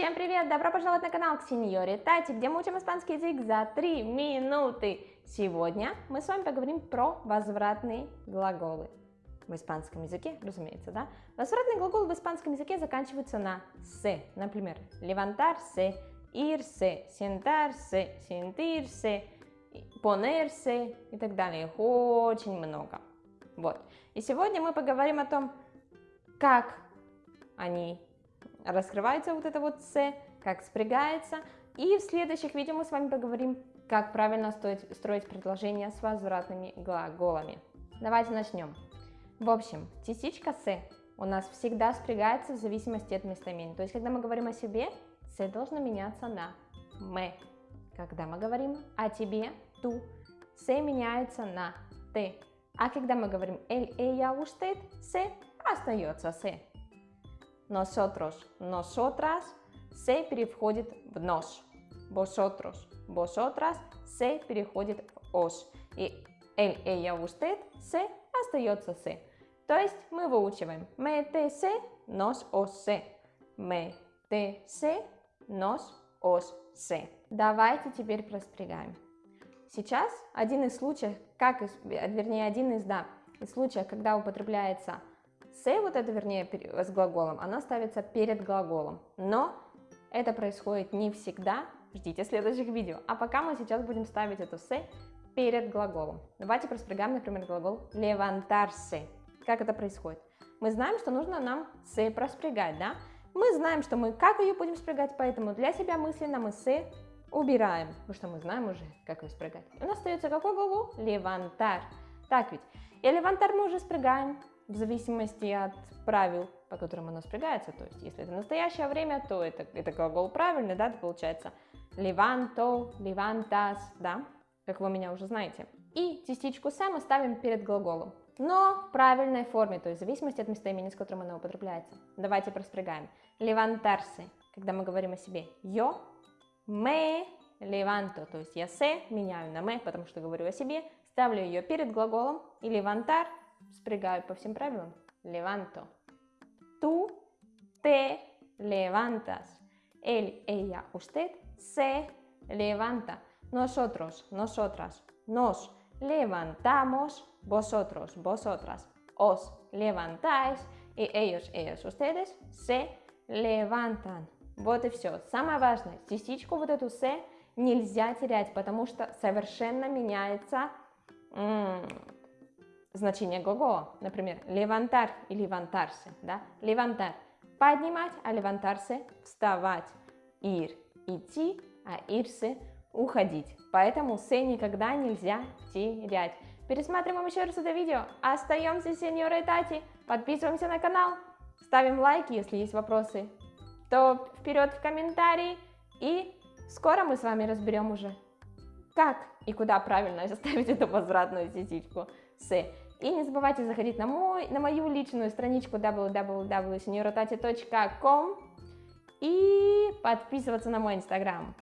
Всем привет! Добро пожаловать на канал к Сеньоре Тати, где мы учим испанский язык за 3 минуты. Сегодня мы с вами поговорим про возвратные глаголы. В испанском языке, разумеется, да? Возвратные глаголы в испанском языке заканчиваются на «се». Например, levantarse, irse, sentarse, sentirse, ponerse и так далее. Очень много. Вот. И сегодня мы поговорим о том, как они раскрывается вот это вот «с», как спрягается. И в следующих видео мы с вами поговорим, как правильно строить, строить предложения с возвратными глаголами. Давайте начнем. В общем, частичка «с» у нас всегда спрягается в зависимости от местоимения. То есть, когда мы говорим о себе, «с» должно меняться на «мы». Когда мы говорим о тебе, «ту», «с» меняется на «ты». А когда мы говорим «эль», «ella», «usted», «с» остается «с». Nosotros, nosotras se переходит в nos. Vosotros, vosotras se переходит в os. И él, ella, usted se остается se. То есть мы выучиваем me, te, se, nos, os, se. Me, te, se, nos, os, se. Давайте теперь проспрягаем. Сейчас один из случаев, как, вернее, один из, да, из случаев, когда употребляется Say вот это, вернее, с глаголом, она ставится перед глаголом. Но это происходит не всегда. Ждите следующих видео. А пока мы сейчас будем ставить эту say перед глаголом. Давайте проспрягаем, например, глагол levantarse. Как это происходит? Мы знаем, что нужно нам say проспрягать, да? Мы знаем, что мы как ее будем спрягать, поэтому для себя мысленно мы say убираем, потому что мы знаем уже, как ее спрягать. у нас остается какой глагол? Levantar. Так ведь. И levantar мы уже спрягаем в зависимости от правил, по которым оно спрягается. То есть, если это настоящее время, то это, это глагол правильный, да, это получается levanto, levantas, да, как вы меня уже знаете. И частичку «се» мы ставим перед глаголом, но в правильной форме, то есть в зависимости от местоимени, с которым оно употребляется. Давайте проспрягаем. Levantarse, когда мы говорим о себе. Yo me levanto, то есть я «се» меняю на «me», потому что говорю о себе, ставлю ее перед глаголом, и levantar спрягаю по всем правилам. Levanto. Tú te levantas. Él, ella, usted se levanta. Nosotros, nosotras, nos levantamos. Vosotros, vosotras, os levantáis. И ellos, ellos, ustedes se levantan. Вот и все. Самое важное, частичку вот эту «се» нельзя терять, потому что совершенно меняется значение глагола. Например, levantar и levantarse. Да? Levantar – поднимать, а levantarse – вставать. Ir – идти, а irse – уходить. Поэтому se никогда нельзя терять. Пересматриваем еще раз это видео. Остаемся сеньорой Тати. Подписываемся на канал. Ставим лайки, если есть вопросы. То вперед в комментарии. И скоро мы с вами разберем уже, как и куда правильно заставить эту возвратную частичку с. И не забывайте заходить на, мой, на мою личную страничку www.seniorotati.com и подписываться на мой инстаграм.